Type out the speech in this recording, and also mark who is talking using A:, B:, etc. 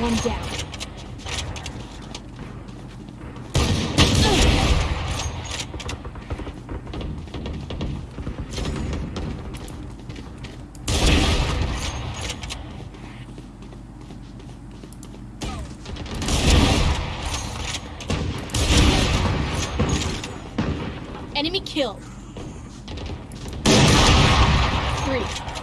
A: one down. Enemy killed. Three.